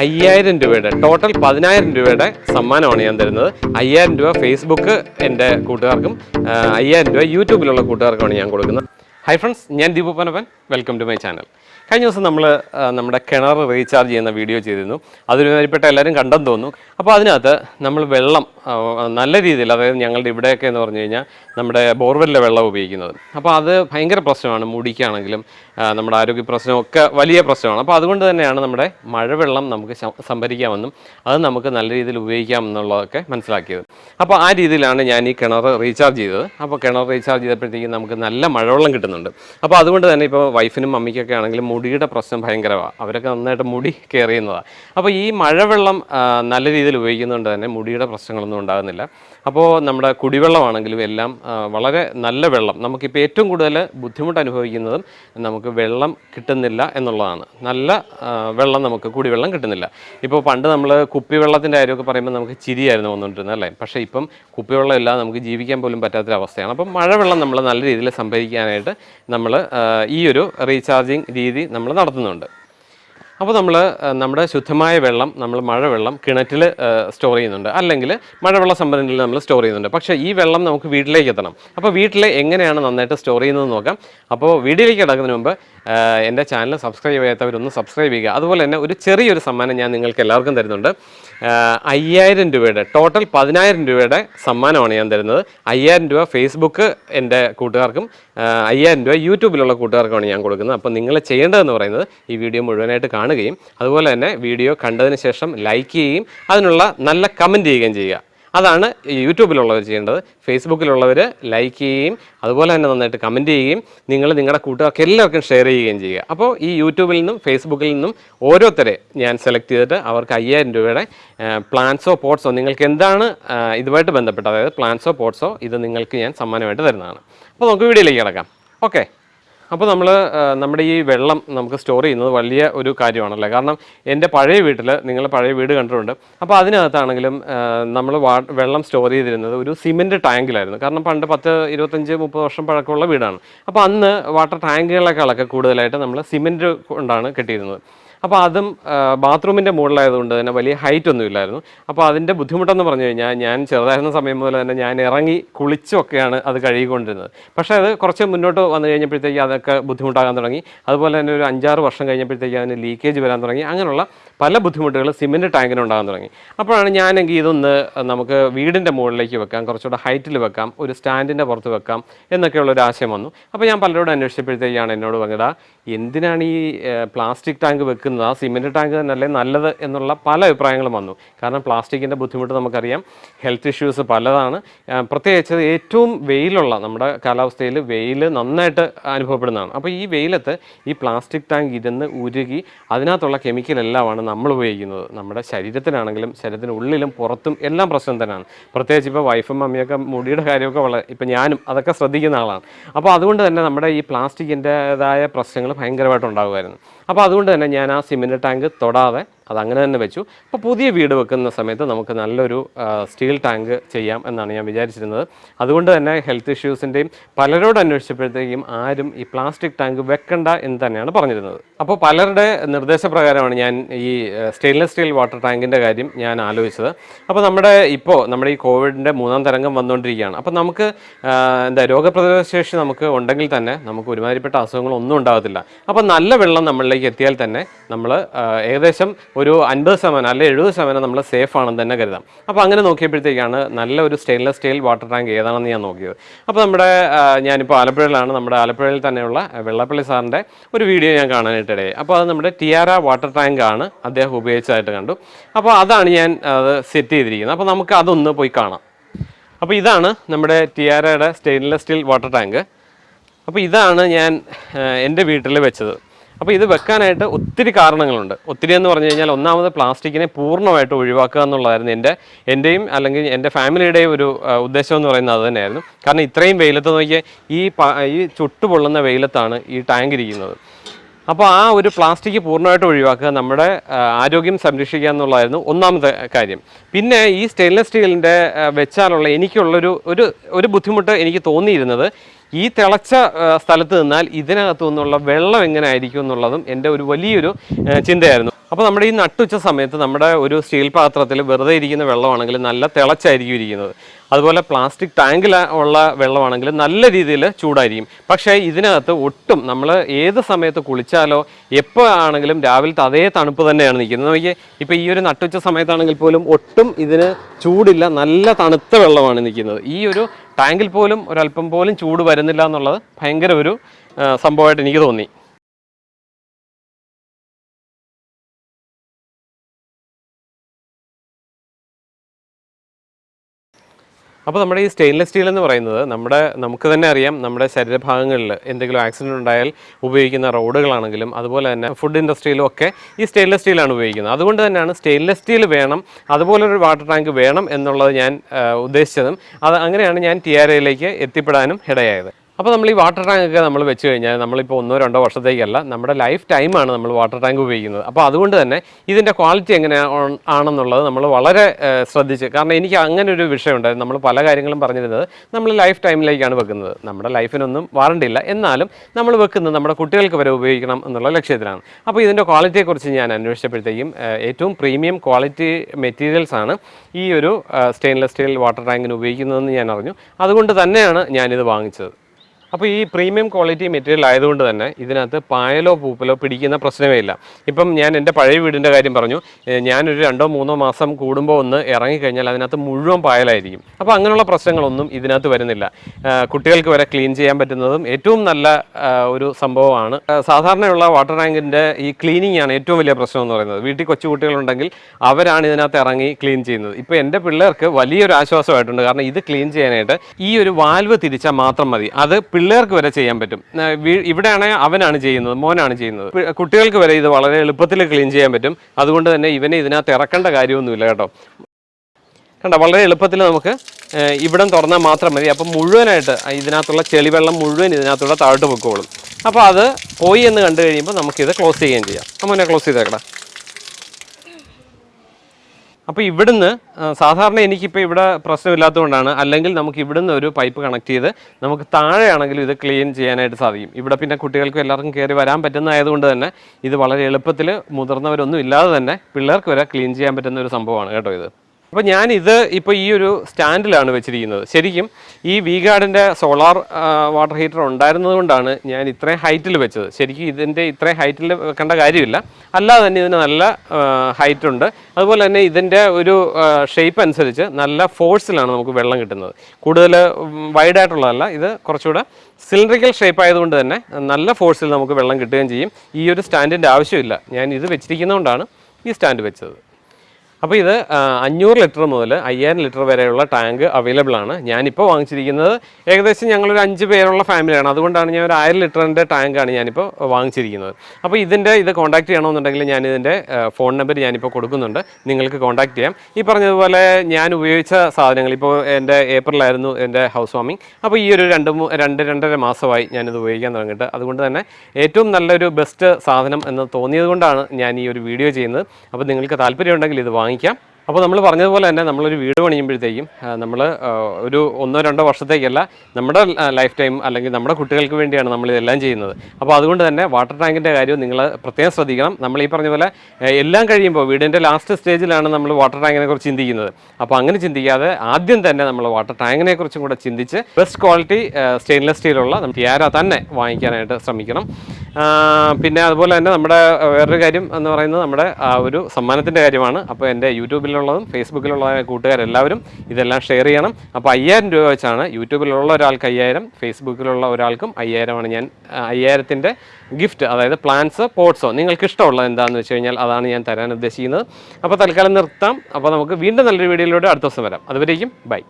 അയ്യായിരം രൂപയുടെ ടോട്ടൽ പതിനായിരം രൂപയുടെ സമ്മാനമാണ് ഞാൻ തരുന്നത്. അയ്യായിരം രൂപ ഫേസ്ബുക്ക് എന്റെ കൂട്ടുകാർക്കും അയ്യായിരം രൂപ യൂട്യൂബിലുള്ള കൂട്ടുകാർക്കുമാണ് ഞാൻ കൊടുക്കുന്നത്. ഹൈ ഫ്രണ്ട്സ് ഞാൻ Deepu Panappan welcome to my channel കഴിഞ്ഞ ദിവസം നമ്മൾ നമ്മുടെ കിണർ റീചാർജ് ചെയ്യുന്ന വീഡിയോ ചെയ്തിരുന്നു. അതിനുമാരിപ്പെട്ട എല്ലാവരും കണ്ടെന്ന് തോന്നുന്നു. അപ്പോൾ അതിനകത്ത് നമ്മൾ വെള്ളം നല്ല രീതിയിൽ അതായത് ഞങ്ങളുടെ ഇവിടെയൊക്കെ എന്ന് പറഞ്ഞു കഴിഞ്ഞാൽ നമ്മുടെ ബോർവെല്ലിലെ വെള്ളം ഉപയോഗിക്കുന്നത്. അപ്പോൾ അത് ഭയങ്കര പ്രശ്നമാണ്. മുടിക്കാണെങ്കിലും നമ്മുടെ ആരോഗ്യ പ്രശ്നമൊക്കെ വലിയ പ്രശ്നമാണ്. അപ്പോൾ അതുകൊണ്ട് തന്നെയാണ് നമ്മുടെ മഴവെള്ളം നമുക്ക് സംഭരിക്കാമെന്നും അത് നമുക്ക് നല്ല രീതിയിൽ ഉപയോഗിക്കാമെന്നുള്ളതൊക്കെ മനസ്സിലാക്കിയത്. അപ്പോൾ ആ രീതിയിലാണ് ഞാൻ ഈ കിണർ റീചാർജ് ചെയ്തത്. അപ്പോൾ കിണർ റീചാർജ് ചെയ്തപ്പോഴത്തേക്കും നമുക്ക് നല്ല മഴവെള്ളം കിട്ടുന്നുണ്ട്. അപ്പോൾ അതുകൊണ്ട് തന്നെ ഇപ്പോൾ വൈഫിനും മമ്മിക്കൊക്കെ ആണെങ്കിലും മുടിയുടെ പ്രശ്നം ഭയങ്കരമാണ് അവരൊക്കെ നന്നായിട്ട് മുടി കെയർ ചെയ്യുന്നതാണ് അപ്പോൾ ഈ മഴവെള്ളം നല്ല രീതിയിൽ ഉപയോഗിക്കുന്നതുകൊണ്ട് തന്നെ മുടിയുടെ പ്രശ്നങ്ങളൊന്നും ഉണ്ടാകുന്നില്ല. അപ്പോൾ നമ്മുടെ കുടിവെള്ളമാണെങ്കിലും എല്ലാം വളരെ നല്ല വെള്ളം. നമുക്കിപ്പോൾ ഏറ്റവും കൂടുതൽ ബുദ്ധിമുട്ട് അനുഭവിക്കുന്നതും നമുക്ക് വെള്ളം കിട്ടുന്നില്ല എന്നുള്ളതാണ്. നല്ല വെള്ളം നമുക്ക് കുടിവെള്ളം കിട്ടുന്നില്ല. ഇപ്പോൾ പണ്ട് നമ്മൾ കുപ്പിവെള്ളത്തിന്റെ കാര്യമൊക്കെ പറയുമ്പോൾ നമുക്ക് ചിരിയായിരുന്നു വന്നുകൊണ്ടിരുന്നത് അല്ലേ? പക്ഷേ ഇപ്പം കുപ്പിവെള്ളം ഇല്ലാതെ നമുക്ക് ജീവിക്കാൻ പോലും പറ്റാത്തൊരവസ്ഥയാണ് അപ്പം മഴവെള്ളം നമ്മൾ നല്ല രീതിയിൽ സംഭരിക്കാനായിട്ട് നമ്മൾ ഈ ഒരു റീചാർജിങ് രീതി നമ്മൾ നടത്തുന്നുണ്ട്. അപ്പോൾ നമ്മൾ നമ്മുടെ ശുദ്ധമായ വെള്ളം നമ്മൾ മഴവെള്ളം കിണറ്റിൽ സ്റ്റോർ ചെയ്യുന്നുണ്ട്. അല്ലെങ്കിൽ മഴവെള്ള സംഭരണിയിൽ നമ്മൾ സ്റ്റോർ ചെയ്യുന്നുണ്ട്. പക്ഷേ ഈ വെള്ളം നമുക്ക് വീട്ടിലേക്ക് എത്തണം. അപ്പോൾ വീട്ടിൽ എങ്ങനെയാണ് നന്നായിട്ട് സ്റ്റോർ ചെയ്യുന്നത് നോക്കാം. അപ്പോൾ വീട്ടിലേക്ക് കിടക്കുന്നതിന് മുമ്പ് എന്റെ ചാനൽ സബ്സ്ക്രൈബ് ചെയ്യാത്തവരൊന്ന് സബ്സ്ക്രൈബ് ചെയ്യുക. അതുപോലെ തന്നെ ഒരു ചെറിയൊരു സമ്മാനം ഞാൻ നിങ്ങൾക്ക് എല്ലാവർക്കും തരുന്നുണ്ട്. അയ്യായിരം രൂപയുടെ ടോട്ടൽ പതിനായിരം രൂപയുടെ സമ്മാനമാണ് ഞാൻ തരുന്നത്. അയ്യായിരം രൂപ ഫേസ്ബുക്ക് എന്റെ കൂട്ടുകാർക്കും അയ്യായിരം രൂപ യൂട്യൂബിലുള്ള കൂട്ടുകാർക്കുമാണ് ഞാൻ കൊടുക്കുന്നത്. അപ്പോൾ നിങ്ങൾ ചെയ്യേണ്ടതെന്ന് പറയുന്നത് ഈ വീഡിയോ മുഴുവനായിട്ട് കാണുകയും അതുപോലെ തന്നെ വീഡിയോ കണ്ടതിന് ശേഷം ലൈക്ക് ചെയ്യുകയും അതിനുള്ള നല്ല കമന്റ് ചെയ്യുകയും ചെയ്യുക. അതാണ് യൂട്യൂബിലുള്ളവർ ചെയ്യേണ്ടത്. ഫേസ്ബുക്കിലുള്ളവർ ലൈക്ക് ചെയ്യുകയും അതുപോലെ തന്നെ നന്നായിട്ട് കമന്റ് ചെയ്യുകയും നിങ്ങൾ നിങ്ങളുടെ കൂട്ടുകാർക്ക് എല്ലാവർക്കും ഷെയർ ചെയ്യുകയും ചെയ്യുക. അപ്പോൾ ഈ യൂട്യൂബിൽ നിന്നും ഫേസ്ബുക്കിൽ നിന്നും ഓരോരുത്തരെ ഞാൻ സെലക്ട് ചെയ്തിട്ട് അവർക്ക് അയ്യായിരം രൂപയുടെ പ്ലാൻസോ പോട്ട്സോ നിങ്ങൾക്ക് എന്താണ് ഇതുമായിട്ട് ബന്ധപ്പെട്ട അതായത് പ്ലാൻസോ പോട്ട്സോ ഇത് നിങ്ങൾക്ക് ഞാൻ സമ്മാനമായിട്ട് തരുന്നതാണ്. അപ്പോൾ നമുക്ക് വീഡിയോയിലേക്ക് കിടക്കാം. ഓക്കെ അപ്പോൾ നമ്മൾ നമ്മുടെ ഈ വെള്ളം നമുക്ക് സ്റ്റോർ ചെയ്യുന്നത് വലിയ ഒരു കാര്യമാണല്ലേ? കാരണം എന്റെ പഴയ വീട്ടിൽ നിങ്ങൾ പഴയ വീട് കണ്ടിട്ടുണ്ട്. അപ്പോൾ അതിനകത്താണെങ്കിലും നമ്മൾ വെള്ളം സ്റ്റോർ ചെയ്തിരുന്നത് ഒരു സിമെന്റ് ടാങ്കിലായിരുന്നു. കാരണം പണ്ട് പത്ത് ഇരുപത്തഞ്ച് മുപ്പത് വർഷം പഴക്കമുള്ള വീടാണ്. അപ്പോൾ അന്ന് വാട്ടർ ടാങ്കുകളെക്കാളൊക്കെ കൂടുതലായിട്ട് നമ്മൾ സിമെന്റ് കൊണ്ടാണ് കെട്ടിയിരുന്നത്. അപ്പോൾ അതും ബാത്റൂമിന്റെ മുകളിലായതുകൊണ്ട് തന്നെ വലിയ ഹൈറ്റ് ഒന്നും ഇല്ലായിരുന്നു. അപ്പോൾ അതിന്റെ ബുദ്ധിമുട്ടെന്ന് പറഞ്ഞു കഴിഞ്ഞാൽ ഞാൻ ചെറുതായിരുന്ന സമയം മുതൽ തന്നെ ഞാൻ ഇറങ്ങി കുളിച്ചൊക്കെയാണ് അത് കഴുകിക്കൊണ്ടിരുന്നത്. പക്ഷേ അത് കുറച്ച് മുന്നോട്ട് വന്നു കഴിഞ്ഞപ്പോഴത്തേക്ക് അതൊക്കെ ബുദ്ധിമുട്ടാകാൻ തുടങ്ങി. അതുപോലെ തന്നെ ഒരു അഞ്ചാറ് വർഷം കഴിഞ്ഞപ്പോഴത്തേക്ക് അതിന് ലീക്കേജ് വരാൻ തുടങ്ങി. അങ്ങനെയുള്ള പല ബുദ്ധിമുട്ടുകൾ സിമെന്റ് ടാങ്കിന് ഉണ്ടാകാൻ തുടങ്ങി. അപ്പോഴാണ് ഞാനെങ്കിൽ ഇതൊന്ന് നമുക്ക് വീടിന്റെ മുകളിലേക്ക് വെക്കാം കുറച്ചുകൂടെ ഹൈറ്റിൽ വെക്കാം ഒരു സ്റ്റാൻഡിന്റെ പുറത്ത് വെക്കാം എന്നൊക്കെയുള്ള ഒരു ആശയം വന്നു. അപ്പോൾ ഞാൻ പലരോടും അന്വേഷിച്ചപ്പോഴത്തേക്കാണ് എന്നോട് പറഞ്ഞത് എന്തിനാണ് ഈ പ്ലാസ്റ്റിക് ടാങ്ക് വെക്കുന്നത്? ആ സിമെന്റ് ടാങ്ക് തന്നെയല്ലേ നല്ലത് എന്നുള്ള പല അഭിപ്രായങ്ങളും വന്നു. കാരണം പ്ലാസ്റ്റിക്കിന്റെ ബുദ്ധിമുട്ട് നമുക്കറിയാം. ഹെൽത്ത് ഇഷ്യൂസ് പലതാണ്. പ്രത്യേകിച്ച് ഏറ്റവും വെയിലുള്ള നമ്മുടെ കാലാവസ്ഥയിൽ വെയിൽ നന്നായിട്ട് അനുഭവപ്പെടുന്നതാണ്. അപ്പോൾ ഈ വെയിലത്ത് ഈ പ്ലാസ്റ്റിക് ടാങ്ക് ഇരുന്ന് ഉരുകി അതിനകത്തുള്ള കെമിക്കൽ എല്ലാമാണ് നമ്മൾ ഉപയോഗിക്കുന്നത്. നമ്മുടെ ശരീരത്തിനാണെങ്കിലും ശരീരത്തിനുള്ളിലും പുറത്തും എല്ലാം പ്രശ്നം തന്നെയാണ്. പ്രത്യേകിച്ച് ഇപ്പോൾ വൈഫും മമ്മിയൊക്കെ മുടിയുടെ കാര്യമൊക്കെ വളരെ ഇപ്പം ഞാനും അതൊക്കെ ശ്രദ്ധിക്കുന്ന ആളാണ്. അപ്പോൾ അതുകൊണ്ട് തന്നെ നമ്മുടെ ഈ പ്ലാസ്റ്റിക്കിന്റെതായ പ്രശ്നങ്ങൾ ഭയങ്കരമായിട്ട് ഉണ്ടാകുമായിരുന്നു അപ്പോൾ അതുകൊണ്ട് തന്നെ ഞാൻ ആ സിമെന്റ് ടാങ്ക് തൊടാതെ അത് അങ്ങനെ തന്നെ വെച്ചു. അപ്പോൾ പുതിയ വീട് വെക്കുന്ന സമയത്ത് നമുക്ക് നല്ലൊരു സ്റ്റീൽ ടാങ്ക് ചെയ്യാം എന്നാണ് ഞാൻ വിചാരിച്ചിരുന്നത്. അതുകൊണ്ട് തന്നെ ഹെൽത്ത് ഇഷ്യൂസിന്റെയും പലരോട് അന്വേഷിച്ചപ്പോഴത്തേക്കും ആരും ഈ പ്ലാസ്റ്റിക് ടാങ്ക് വെക്കണ്ട എന്ന് തന്നെയാണ് പറഞ്ഞിരുന്നത്. അപ്പോൾ പലരുടെ നിർദ്ദേശപ്രകാരമാണ് ഞാൻ ഈ സ്റ്റെയിൻലെസ് സ്റ്റീൽ വാട്ടർ ടാങ്കിന്റെ കാര്യം ഞാൻ ആലോചിച്ചത്. അപ്പോൾ നമ്മുടെ ഇപ്പോൾ നമ്മുടെ ഈ കോവിഡിന്റെ മൂന്നാം തരംഗം വന്നുകൊണ്ടിരിക്കുകയാണ്. അപ്പോൾ നമുക്ക് എന്താ രോഗപ്രതിരോധ ശേഷി നമുക്ക് ഉണ്ടെങ്കിൽ തന്നെ നമുക്ക് ഒരുമാതിരിപ്പെട്ട അസുഖങ്ങളൊന്നും ഉണ്ടാകത്തില്ല. അപ്പോൾ നല്ല വെള്ളം നമ്മളിലേക്ക് എത്തിയാൽ തന്നെ നമ്മൾ ഏകദേശം ഒരു അൻപത് ശതമാനം അല്ലെ എഴുപത് ശതമാനം നമ്മൾ സേഫ് ആണെന്ന് തന്നെ കരുതാം. അപ്പോൾ അങ്ങനെ നോക്കിയപ്പോഴത്തേക്കാണ് നല്ല ഒരു സ്റ്റെയിൻലെസ് സ്റ്റീൽ വാട്ടർ ടാങ്ക് ഏതാണെന്ന് ഞാൻ നോക്കിയത്. അപ്പോൾ നമ്മുടെ ഞാനിപ്പോൾ ആലപ്പുഴയിലാണ്. നമ്മുടെ ആലപ്പുഴയിൽ തന്നെയുള്ള വെള്ളപ്പള്ളി സാറിന്റെ ഒരു വീഡിയോ ഞാൻ കാണാനായിട്ടിടയായി അപ്പോൾ അത് നമ്മുടെ ടിയാര വാട്ടർ ടാങ്ക് ആണ് അദ്ദേഹം ഉപയോഗിച്ചതായിട്ട് കണ്ടു. അപ്പോൾ അതാണ് ഞാൻ അത് സെറ്റ് ചെയ്തിരിക്കുന്നത്. അപ്പോൾ നമുക്ക് അതൊന്ന് പോയി കാണാം. അപ്പോൾ ഇതാണ് നമ്മുടെ ടിയാരയുടെ സ്റ്റെയിൻലെസ് സ്റ്റീൽ വാട്ടർ ടാങ്ക് അപ്പോൾ ഇതാണ് ഞാൻ എന്റെ വീട്ടിൽ വെച്ചത്. അപ്പോൾ ഇത് വെക്കാനായിട്ട് ഒത്തിരി കാരണങ്ങളുണ്ട്. ഒത്തിരി എന്ന് പറഞ്ഞു കഴിഞ്ഞാൽ ഒന്നാമത് പ്ലാസ്റ്റിക്കിനെ പൂർണമായിട്ട് ഒഴിവാക്കുക എന്നുള്ളതായിരുന്നു എന്റെ എന്റെയും അല്ലെങ്കിൽ എന്റെ ഫാമിലിയുടെയും ഒരു ഉദ്ദേശം എന്ന് പറയുന്നത് അത് തന്നെയായിരുന്നു. കാരണം ഇത്രയും വെയിലത്ത് നോക്കിയാൽ ഈ ഈ ഈ ചുട്ടുപൊള്ളുന്ന വെയിലത്താണ് ഈ ടാങ്ക് ഇരിക്കുന്നത്. അപ്പോൾ ആ ഒരു പ്ലാസ്റ്റിക് പൂർണമായിട്ട് ഒഴിവാക്കുക നമ്മുടെ ആരോഗ്യം സംരക്ഷിക്കുക എന്നുള്ളതായിരുന്നു ഒന്നാമത്തെ കാര്യം. പിന്നെ ഈ സ്റ്റെയിൻലെസ് സ്റ്റീലിന്റെ വെച്ചാലുള്ള എനിക്കുള്ളൊരു ഒരു ഒരു ബുദ്ധിമുട്ട് എനിക്ക് തോന്നിയിരുന്നത് ഈ തിളച്ച സ്ഥലത്ത് നിന്നാൽ ഇതിനകത്തു നിന്നുള്ള വെള്ളം എങ്ങനെ ആയിരിക്കും എന്നുള്ളതും എന്റെ ഒരു വലിയൊരു ചിന്തയായിരുന്നു. അപ്പോൾ നമ്മുടെ ഈ നട്ടുച്ച സമയത്ത് നമ്മുടെ ഒരു സ്റ്റീൽ പാത്രത്തിൽ വെറുതെ ഇരിക്കുന്ന വെള്ളമാണെങ്കിൽ നല്ല തിളച്ചായിരിക്കും ഇരിക്കുന്നത്. അതുപോലെ പ്ലാസ്റ്റിക് ടാങ്കിൽ ഉള്ള വെള്ളമാണെങ്കിൽ നല്ല രീതിയിൽ ചൂടായിരിക്കും. പക്ഷേ ഇതിനകത്ത് ഒട്ടും നമ്മൾ ഏത് സമയത്ത് കുളിച്ചാലോ എപ്പോൾ ആണെങ്കിലും രാവിലത്തെ അതേ തണുപ്പ് തന്നെയാണ് നിൽക്കുന്നത്. നമുക്ക് ഇപ്പോൾ ഈ ഒരു നട്ടുച്ച സമയത്താണെങ്കിൽ പോലും ഒട്ടും ഇതിന് ചൂടില്ല നല്ല തണുത്ത വെള്ളമാണ് നിൽക്കുന്നത്. ഈ ഒരു ടാങ്കിൽ പോലും ഒരല്പം പോലും ചൂട് വരുന്നില്ല എന്നുള്ളത് ഭയങ്കര ഒരു സംഭവമായിട്ട് എനിക്ക് തോന്നി. അപ്പോൾ നമ്മുടെ ഈ സ്റ്റെയിൻലെസ് സ്റ്റീൽ എന്ന് പറയുന്നത് നമ്മുടെ നമുക്ക് തന്നെ അറിയാം നമ്മുടെ ശരീരഭാഗങ്ങളിൽ എന്തെങ്കിലും ആക്സിഡന്റ് ഉണ്ടായാൽ ഉപയോഗിക്കുന്ന റോഡുകളാണെങ്കിലും അതുപോലെ തന്നെ ഫുഡ് ഇൻഡസ്ട്രിയിലും ഒക്കെ ഈ സ്റ്റെയിൻലെസ് സ്റ്റീലാണ് ഉപയോഗിക്കുന്നത്. അതുകൊണ്ട് തന്നെയാണ് സ്റ്റെയിൻലെസ് സ്റ്റീൽ വേണം അതുപോലെ ഒരു വാട്ടർ ടാങ്ക് വേണം എന്നുള്ളത് ഞാൻ ഉദ്ദേശിച്ചതും. അത് അങ്ങനെയാണ് ഞാൻ ടി ആർ എയിലേക്ക് എത്തിപ്പെടാനും ഇടയായത്. അപ്പോൾ നമ്മൾ ഈ വാട്ടർ ടാങ്ക് ഒക്കെ നമ്മൾ വെച്ച് കഴിഞ്ഞാൽ നമ്മളിപ്പോൾ ഒന്നോ രണ്ടോ വർഷത്തേക്കല്ല നമ്മുടെ ലൈഫ് ടൈമാണ് നമ്മൾ വാട്ടർ ടാങ്ക് ഉപയോഗിക്കുന്നത്. അപ്പോൾ അതുകൊണ്ട് തന്നെ ഇതിന്റെ ക്വാളിറ്റി എങ്ങനെ ആണെന്നുള്ളത് നമ്മൾ വളരെ ശ്രദ്ധിച്ചു. കാരണം എനിക്ക് അങ്ങനെ ഒരു വിഷയമുണ്ടായിരുന്നു നമ്മൾ പല കാര്യങ്ങളും പറഞ്ഞിരുന്നത് നമ്മൾ ലൈഫ് ടൈമിലേക്കാണ് വെക്കുന്നത്. നമ്മുടെ ലൈഫിനൊന്നും വാറണ്ടി ഇല്ല. എന്നാലും നമ്മൾ വെക്കുന്നത് നമ്മുടെ കുട്ടികൾക്ക് വരെ ഉപയോഗിക്കണം എന്നുള്ള ലക്ഷ്യത്തിലാണ്. അപ്പോൾ ഇതിന്റെ ക്വാളിറ്റിയെക്കുറിച്ച് ഞാൻ അന്വേഷിച്ചപ്പോഴത്തേക്കും ഏറ്റവും പ്രീമിയം ക്വാളിറ്റി മെറ്റീരിയൽസ് ആണ് ഈ ഒരു സ്റ്റെയിൻലെസ് സ്റ്റീൽ വാട്ടർ ടാങ്കിന് ഉപയോഗിക്കുന്നതെന്ന് ഞാൻ അറിഞ്ഞു. അതുകൊണ്ട് തന്നെയാണ് ഞാനിത് വാങ്ങിച്ചത്. അപ്പോൾ ഈ പ്രീമിയം ക്വാളിറ്റി മെറ്റീരിയൽ ആയതുകൊണ്ട് തന്നെ ഇതിനകത്ത് പായലോ പൂപ്പലോ പിടിക്കുന്ന പ്രശ്നമേ ഇല്ല. ഇപ്പം ഞാൻ എന്റെ പഴയ വീടിന്റെ കാര്യം പറഞ്ഞു. ഞാനൊരു രണ്ടോ മൂന്നോ മാസം കൂടുമ്പോൾ ഒന്ന് ഇറങ്ങിക്കഴിഞ്ഞാൽ അതിനകത്ത് മുഴുവൻ പായലായിരിക്കും. അപ്പോൾ അങ്ങനെയുള്ള പ്രശ്നങ്ങളൊന്നും ഇതിനകത്ത് വരുന്നില്ല. കുട്ടികൾക്ക് വരെ ക്ലീൻ ചെയ്യാൻ പറ്റുന്നതും ഏറ്റവും നല്ല ഒരു സംഭവമാണ്. സാധാരണയുള്ള വാട്ടർ ടാങ്കിന്റെ ഈ ക്ലീനിങ് ആണ് ഏറ്റവും വലിയ പ്രശ്നം എന്ന് പറയുന്നത്. വീട്ടിൽ കൊച്ചുകുട്ടികളുണ്ടെങ്കിൽ അവരാണ് ഇതിനകത്ത് ഇറങ്ങി ക്ലീൻ ചെയ്യുന്നത്. ഇപ്പോൾ എന്റെ പിള്ളേർക്ക് വലിയൊരു ആശ്വാസമായിട്ടുണ്ട്. കാരണം ഇത് ക്ലീൻ ചെയ്യാനായിട്ട് ഈ ഒരു വാൽവ് തിരിച്ചാൽ മാത്രം മതി. അത് പിള്ളേർക്ക് വരെ ചെയ്യാൻ പറ്റും. ഇവിടെയാണെങ്കിൽ അവനാണ് ചെയ്യുന്നത് മോനാണ് ചെയ്യുന്നത്. കുട്ടികൾക്ക് വരെ ഇത് വളരെ എളുപ്പത്തിൽ ക്ലീൻ ചെയ്യാൻ പറ്റും. അതുകൊണ്ട് തന്നെ ഇവനെ ഇതിനകത്ത് ഇറക്കേണ്ട കാര്യമൊന്നുമില്ല കേട്ടോ. കണ്ട വളരെ എളുപ്പത്തിൽ നമുക്ക് ഇവിടം തുറന്നാൽ മാത്രം മതി. അപ്പം മുഴുവനായിട്ട് ഇതിനകത്തുള്ള ചെളിവെള്ളം മുഴുവൻ ഇതിനകത്തൂടെ താഴോട്ട് പൊക്കോളും. അപ്പോൾ അത് പോയി എന്ന് കണ്ടു കഴിയുമ്പോൾ നമുക്കിത് ക്ലോസ് ചെയ്യുകയും ചെയ്യാം. അമ്മനെ ക്ലോസ് ചെയ്തേക്കടാ. അപ്പോൾ ഇവിടുന്ന് സാധാരണ എനിക്കിപ്പോൾ ഇവിടെ പ്രശ്നമില്ലാത്തതുകൊണ്ടാണ് അല്ലെങ്കിൽ നമുക്ക് ഇവിടുന്ന് ഒരു പൈപ്പ് കണക്ട് ചെയ്ത് നമുക്ക് താഴെയാണെങ്കിലും ഇത് ക്ലീൻ ചെയ്യാനായിട്ട് സാധിക്കും. ഇവിടെ പിന്നെ കുട്ടികൾക്കും എല്ലാവർക്കും കയറി വരാൻ പറ്റുന്നതായതുകൊണ്ട് തന്നെ ഇത് വളരെ എളുപ്പത്തിൽ മുതിർന്നവരൊന്നും ഇല്ലാതെ തന്നെ പിള്ളേർക്ക് വരെ ക്ലീൻ ചെയ്യാൻ പറ്റുന്ന ഒരു സംഭവമാണ് കേട്ടോ ഇത്. അപ്പോൾ ഞാൻ ഇത് ഇപ്പോൾ ഈ ഒരു സ്റ്റാൻഡിലാണ് വെച്ചിരിക്കുന്നത്. ശരിക്കും ഈ വി ഗാർഡിന്റെ സോളാർ വാട്ടർ ഹീറ്റർ ഉണ്ടായിരുന്നതുകൊണ്ടാണ് ഞാൻ ഇത്രയും ഹൈറ്റിൽ വെച്ചത്. ശരിക്കും ഇതിന്റെ ഇത്രയും ഹൈറ്റിൽ വെക്കേണ്ട കാര്യമില്ല. അല്ലാതെ തന്നെ ഇതിന് നല്ല ഹൈറ്റ് ഉണ്ട്. അതുപോലെ തന്നെ ഇതിന്റെ ഒരു ഷേപ്പ് അനുസരിച്ച് നല്ല ഫോഴ്സിലാണ് നമുക്ക് വെള്ളം കിട്ടുന്നത്. കൂടുതൽ വൈഡായിട്ടുള്ളതല്ല ഇത് കുറച്ചുകൂടെ സിലിണ്ടറിക്കൽ ഷേപ്പ് ആയതുകൊണ്ട് തന്നെ നല്ല ഫോഴ്സിൽ നമുക്ക് വെള്ളം കിട്ടുകയും ചെയ്യും. ഈ ഒരു സ്റ്റാൻഡിന്റെ ആവശ്യമില്ല. ഞാൻ ഇത് വെച്ചിരിക്കുന്നതുകൊണ്ടാണ് ഈ സ്റ്റാൻഡ് വെച്ചത്. അപ്പോൾ ഇത് അഞ്ഞൂറ് ലിറ്റർ മുതൽ അയ്യായിരം ലിറ്റർ വരെയുള്ള ടാങ്ക് അവൈലബിൾ ആണ്. ഞാനിപ്പോൾ വാങ്ങിച്ചിരിക്കുന്നത് ഏകദേശം ഞങ്ങളൊരു അഞ്ച് പേരുള്ള ഫാമിലിയാണ് അതുകൊണ്ടാണ് ഞാൻ ഒരു ആയിരം ലിറ്ററിന്റെ ടാങ്കാണ് ഞാനിപ്പോൾ വാങ്ങിച്ചിരിക്കുന്നത്. അപ്പോൾ ഇതിന്റെ ഇത് കോൺടാക്ട് ചെയ്യണമെന്നുണ്ടെങ്കിൽ ഞാൻ ഇതിന്റെ ഫോൺ നമ്പർ ഞാനിപ്പോൾ കൊടുക്കുന്നുണ്ട്. നിങ്ങൾക്ക് കോൺടാക്ട് ചെയ്യാം. ഈ പറഞ്ഞതുപോലെ ഞാൻ ഉപയോഗിച്ച സാധനങ്ങൾ ഇപ്പോൾ എന്റെ ഏപ്രിലായിരുന്നു എന്റെ ഹൗസ് വാമിങ് അപ്പോൾ ഈ ഒരു രണ്ട് രണ്ട് രണ്ടര മാസമായി ഞാനിത് ഉപയോഗിക്കാൻ തുടങ്ങിയിട്ട്. അതുകൊണ്ട് തന്നെ ഏറ്റവും നല്ലൊരു ബെസ്റ്റ് സാധനം എന്ന് തോന്നിയത് കൊണ്ടാണ് ഞാൻ ഈ ഒരു വീഡിയോ ചെയ്യുന്നത്. അപ്പോൾ നിങ്ങൾക്ക് താല്പര്യമുണ്ടെങ്കിൽ ഇത് വാങ്ങിക്കാം. അപ്പോൾ നമ്മൾ പറഞ്ഞതുപോലെ തന്നെ നമ്മളൊരു വീട് പണിയുമ്പോഴത്തേക്കും നമ്മൾ ഒരു ഒന്നോ രണ്ടോ വർഷത്തേക്കല്ല നമ്മുടെ ലൈഫ് ടൈം അല്ലെങ്കിൽ നമ്മുടെ കുട്ടികൾക്ക് വേണ്ടിയാണ് നമ്മൾ ഇതെല്ലാം ചെയ്യുന്നത്. അപ്പോൾ അതുകൊണ്ട് തന്നെ വാട്ടർ ടാങ്കിന്റെ കാര്യം നിങ്ങൾ പ്രത്യേകം ശ്രദ്ധിക്കണം. നമ്മൾ ഈ പറഞ്ഞ പോലെ എല്ലാം കഴിയുമ്പോൾ വീടിന്റെ ലാസ്റ്റ് സ്റ്റേജിലാണ് നമ്മൾ വാട്ടർ ടാങ്കിനെ കുറിച്ച് ചിന്തിക്കുന്നത്. അപ്പോൾ അങ്ങനെ ചിന്തിക്കാതെ ആദ്യം തന്നെ നമ്മൾ വാട്ടർ ടാങ്കിനെ കുറിച്ചും കൂടെ ചിന്തിച്ച് ബെസ്റ്റ് ക്വാളിറ്റി സ്റ്റെയിൻലെസ് സ്റ്റീലുള്ള നമുക്ക് ടിയാര തന്നെ വാങ്ങിക്കാനായിട്ട് ശ്രമിക്കണം. പിന്നെ അതുപോലെ തന്നെ നമ്മുടെ വേറൊരു കാര്യം എന്ന് പറയുന്നത് നമ്മുടെ ആ ഒരു സമ്മാനത്തിന്റെ കാര്യമാണ്. അപ്പോൾ എന്റെ യൂട്യൂബിലുള്ളതും ഫേസ്ബുക്കിലുള്ള കൂട്ടുകാരെല്ലാവരും ഇതെല്ലാം ഷെയർ ചെയ്യണം. അപ്പോൾ അയ്യായിരം രൂപ വെച്ചാണ് യൂട്യൂബിലുള്ള ഒരാൾക്ക് അയ്യായിരം ഫേസ്ബുക്കിലുള്ള ഒരാൾക്കും അയ്യായിരമാണ് ഞാൻ അയ്യായിരത്തിന്റെ ഗിഫ്റ്റ് അതായത് പ്ലാൻസ് പോട്ട്സോ നിങ്ങൾക്ക് ഇഷ്ടമുള്ളത് എന്താണെന്ന് വെച്ച് കഴിഞ്ഞാൽ അതാണ് ഞാൻ തരാൻ ഉദ്ദേശിക്കുന്നത്. അപ്പോൾ തൽക്കാലം നിർത്താം. അപ്പോൾ നമുക്ക് വീണ്ടും നല്ലൊരു വീഡിയോയിലൂടെ അടുത്ത ദിവസം വരാം. അതുവരേക്കും ബൈ.